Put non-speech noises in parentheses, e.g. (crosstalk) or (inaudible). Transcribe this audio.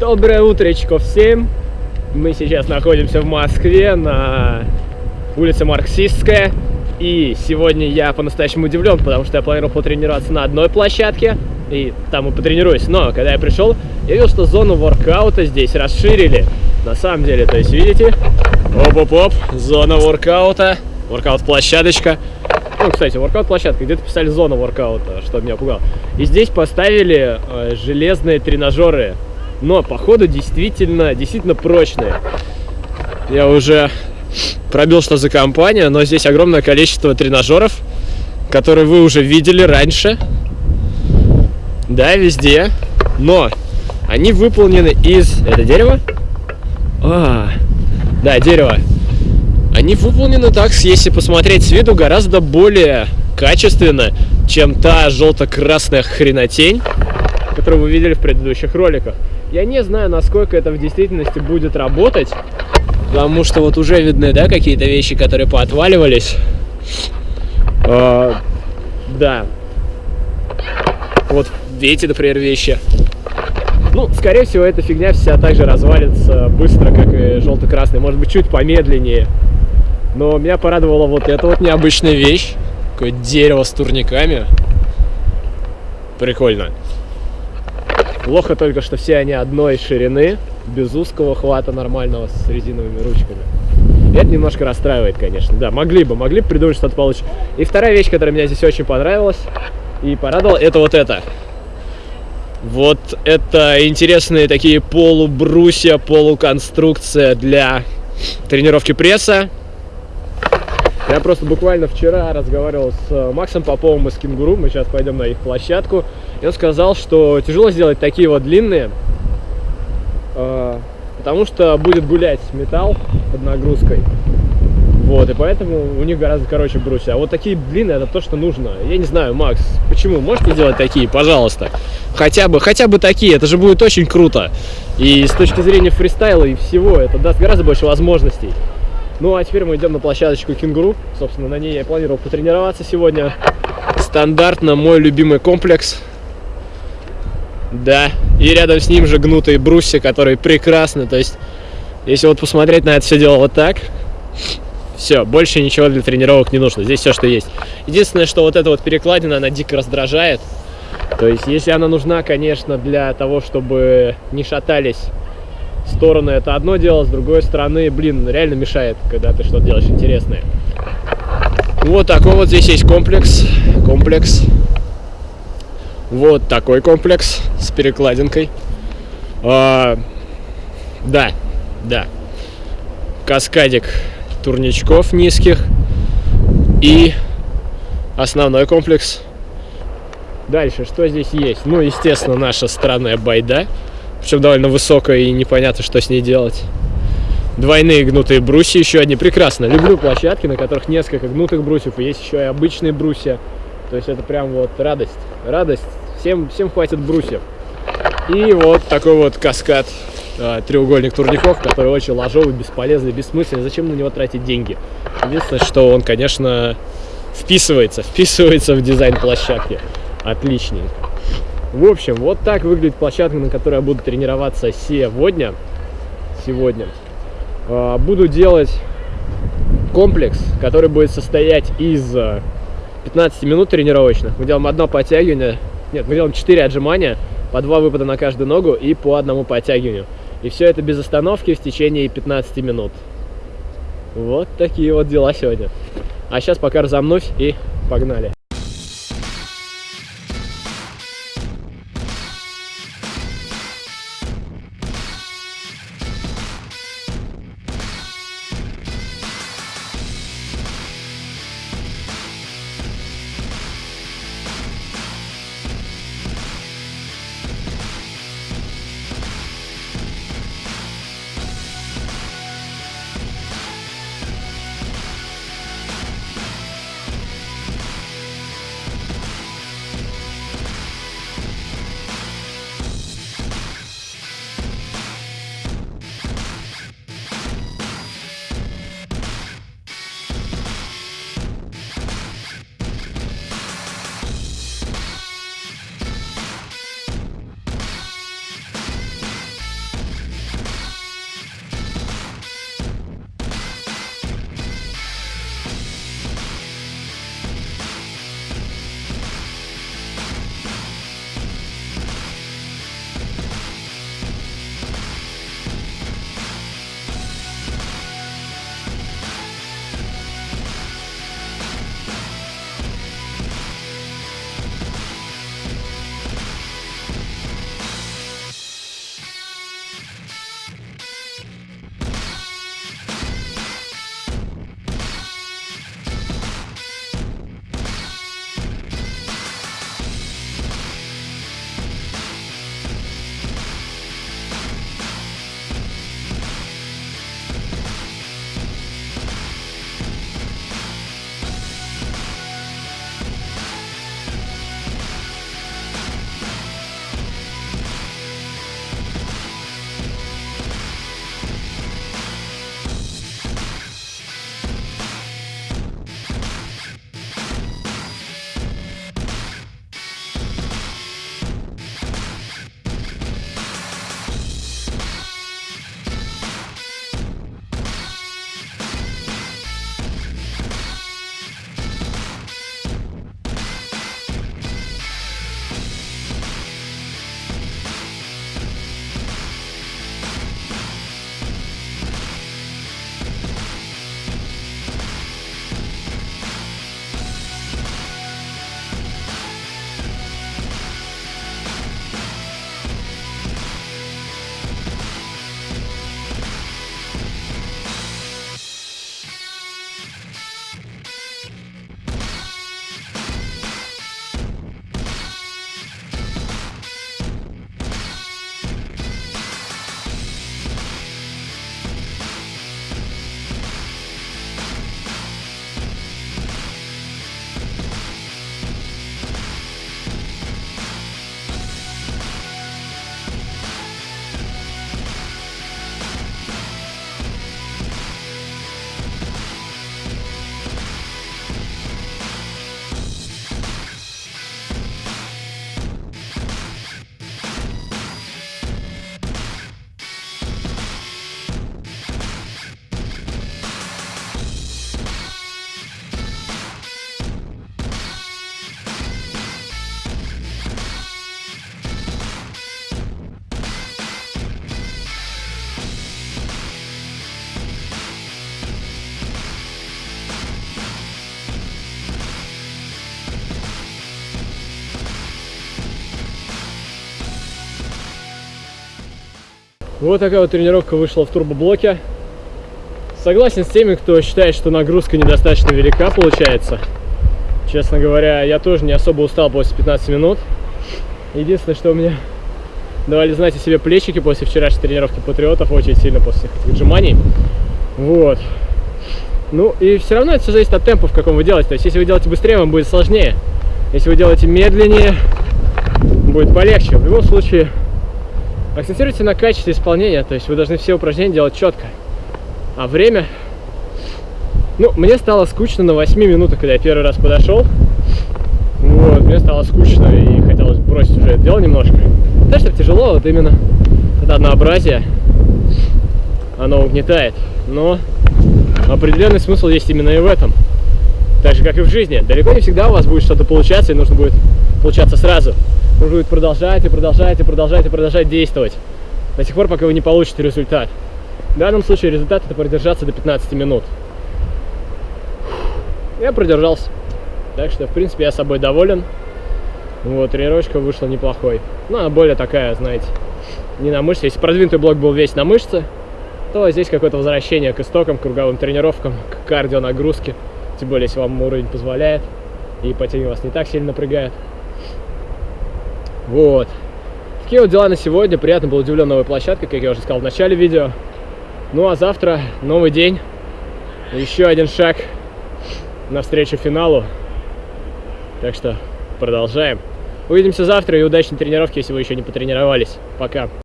Доброе утречко всем! Мы сейчас находимся в Москве на улице Марксистская. И сегодня я по-настоящему удивлен, потому что я планировал потренироваться на одной площадке, и там и потренируюсь. Но когда я пришел, я видел, что зону воркаута здесь расширили. На самом деле, то есть, видите? Оп-оп-оп, зона воркаута, воркаут-площадочка. Ну, кстати, воркаут-площадка, где-то писали зона воркаута, что меня пугало. И здесь поставили э, железные тренажеры но походу действительно, действительно прочные. Я уже пробил, что за компания, но здесь огромное количество тренажеров, которые вы уже видели раньше. Да, везде. Но они выполнены из... Это дерево? А, да, дерево. Они выполнены так, если посмотреть с виду, гораздо более качественно, чем та желто-красная хренотень, которую вы видели в предыдущих роликах. Я не знаю, насколько это в действительности будет работать, потому что вот уже видны, да, какие-то вещи, которые поотваливались. А, да. Вот эти, например, вещи. Ну, скорее всего, эта фигня вся также развалится быстро, как и желто-красный. Может быть, чуть помедленнее. Но меня порадовала вот эта вот необычная вещь. Такое дерево с турниками. Прикольно. Плохо только, что все они одной ширины, без узкого хвата нормального с резиновыми ручками. Это немножко расстраивает, конечно. Да, могли бы, могли бы придумать что-то получше. И вторая вещь, которая мне здесь очень понравилась и порадовала, это вот это. Вот это интересные такие полубрусья, полуконструкция для тренировки пресса. Я просто буквально вчера разговаривал с э, Максом Поповым из Кенгуру, мы сейчас пойдем на их площадку, и он сказал, что тяжело сделать такие вот длинные, э, потому что будет гулять металл под нагрузкой. Вот, и поэтому у них гораздо короче брусья. А вот такие длинные, это то, что нужно. Я не знаю, Макс, почему? Можете делать такие, пожалуйста? Хотя бы, хотя бы такие, это же будет очень круто. И с точки зрения фристайла и всего, это даст гораздо больше возможностей. Ну, а теперь мы идем на площадочку кенгуру. Собственно, на ней я планировал потренироваться сегодня. Стандартно мой любимый комплекс. Да, и рядом с ним же гнутые брусья, которые прекрасны. То есть, если вот посмотреть на это все дело вот так, все, больше ничего для тренировок не нужно. Здесь все, что есть. Единственное, что вот эта вот перекладина, она дико раздражает. То есть, если она нужна, конечно, для того, чтобы не шатались стороны это одно дело, с другой стороны, блин, реально мешает, когда ты что-то делаешь интересное. Вот такой вот здесь есть комплекс. Комплекс. Вот такой комплекс с перекладинкой. А, да, да. Каскадик турничков низких. И основной комплекс. Дальше, что здесь есть? Ну, естественно, наша странная байда причем довольно высокая и непонятно, что с ней делать. Двойные гнутые брусья, еще одни. Прекрасно. Люблю площадки, на которых несколько гнутых брусьев, и есть еще и обычные брусья. То есть это прям вот радость. Радость. Всем, всем хватит брусьев. И вот такой вот каскад э, треугольник турников, который очень ложовый, бесполезный, бессмысленный. Зачем на него тратить деньги? Единственное, что он, конечно, вписывается, (laughs) вписывается в дизайн площадки. Отличненько. В общем, вот так выглядит площадка, на которой я буду тренироваться сегодня. Сегодня. А, буду делать комплекс, который будет состоять из 15 минут тренировочных. Мы делаем одно подтягивание, нет, мы делаем 4 отжимания, по 2 выпада на каждую ногу и по одному подтягиванию. И все это без остановки в течение 15 минут. Вот такие вот дела сегодня. А сейчас пока разомнусь и погнали. Вот такая вот тренировка вышла в турбоблоке. Согласен с теми, кто считает, что нагрузка недостаточно велика получается. Честно говоря, я тоже не особо устал после 15 минут. Единственное, что меня давали знать о себе плечики после вчерашней тренировки патриотов, очень сильно после этих отжиманий. Вот. Ну, и все равно это все зависит от темпа, в каком вы делаете. То есть, если вы делаете быстрее, вам будет сложнее. Если вы делаете медленнее, будет полегче. В любом случае, акцентируйте на качестве исполнения. То есть, вы должны все упражнения делать четко. А время... Ну, мне стало скучно на 8 минутах, когда я первый раз подошел. Вот, мне стало скучно и хотелось бросить уже это дело немножко. Да, что тяжело, вот именно это однообразие, оно угнетает. Но определенный смысл есть именно и в этом. Так же, как и в жизни. Далеко не всегда у вас будет что-то получаться, и нужно будет получаться сразу. Нужно будет продолжать и продолжать и продолжать и продолжать действовать. До тех пор, пока вы не получите результат. В данном случае результат это продержаться до 15 минут. Я продержался. Так что, в принципе, я собой доволен. Вот, тренировочка вышла неплохой. Ну, она более такая, знаете, не на мышцы. Если продвинутый блок был весь на мышцы, то здесь какое-то возвращение к истокам, к круговым тренировкам, к кардио нагрузке. Тем более, если вам уровень позволяет, и по теме вас не так сильно напрягает. Вот. Такие вот дела на сегодня. Приятно был удивлен новой площадкой, как я уже сказал в начале видео. Ну а завтра новый день. Еще один шаг навстречу финалу. Так что продолжаем. Увидимся завтра и удачной тренировки, если вы еще не потренировались. Пока.